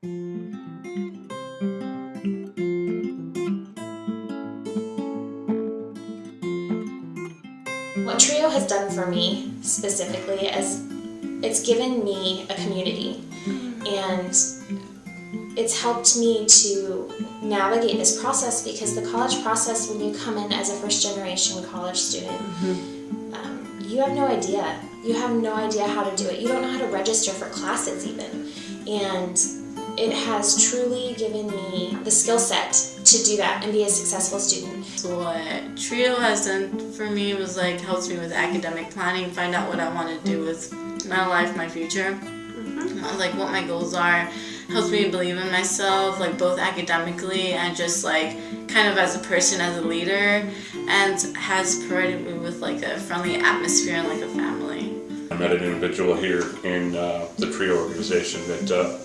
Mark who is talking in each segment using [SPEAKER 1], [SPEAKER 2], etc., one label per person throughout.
[SPEAKER 1] What TRIO has done for me specifically is it's given me a community. And it's helped me to navigate this process because the college process when you come in as a first generation college student um, you have no idea. You have no idea how to do it. You don't know how to register for classes even. And it has truly given me the skill set to do that and be a successful student
[SPEAKER 2] So what Trio has done for me was like helps me with academic planning, find out what I want to do with my life, my future, uh, like what my goals are. Helps me believe in myself, like both academically and just like kind of as a person, as a leader, and has provided me with like a friendly atmosphere and like a family.
[SPEAKER 3] I met an individual here in uh, the TRIO organization that uh,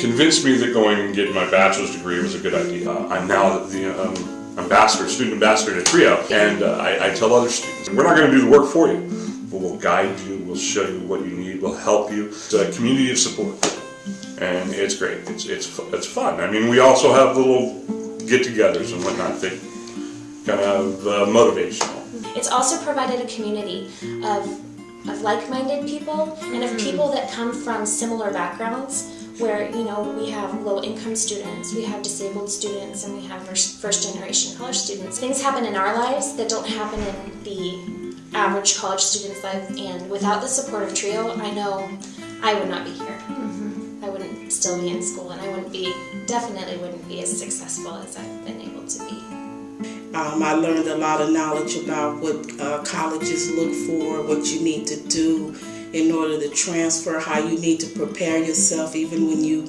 [SPEAKER 3] convinced me that going and getting my bachelor's degree was a good idea. I'm now the um, ambassador, student ambassador to TRIO, and uh, I, I tell other students, we're not going to do the work for you, but we'll guide you, we'll show you what you need, we'll help you. It's a community of support, and it's great. It's it's it's fun. I mean, we also have little get-togethers and whatnot that kind of uh, motivational.
[SPEAKER 1] It's also provided a community of, of like-minded people and of mm. people that come from similar backgrounds where, you know, we have low-income students, we have disabled students, and we have first- first-generation college students. Things happen in our lives that don't happen in the average college student's life, and without the support of TRIO, I know I would not be here. Mm-hmm. I wouldn't still be in school, and I wouldn't be, definitely wouldn't be as successful as I've been able to be.
[SPEAKER 4] Um, I learned a lot of knowledge about what uh, colleges look for, what you need to do in order to transfer, how you need to prepare yourself even when you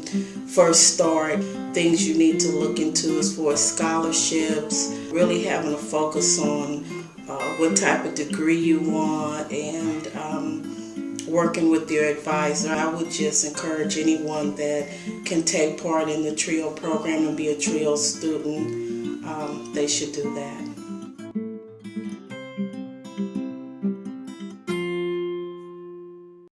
[SPEAKER 4] first start, things you need to look into as far as scholarships, really having a focus on uh, what type of degree you want and um, working with your advisor. I would just encourage anyone that can take part in the TRIO program and be a TRIO student, um, they should do that.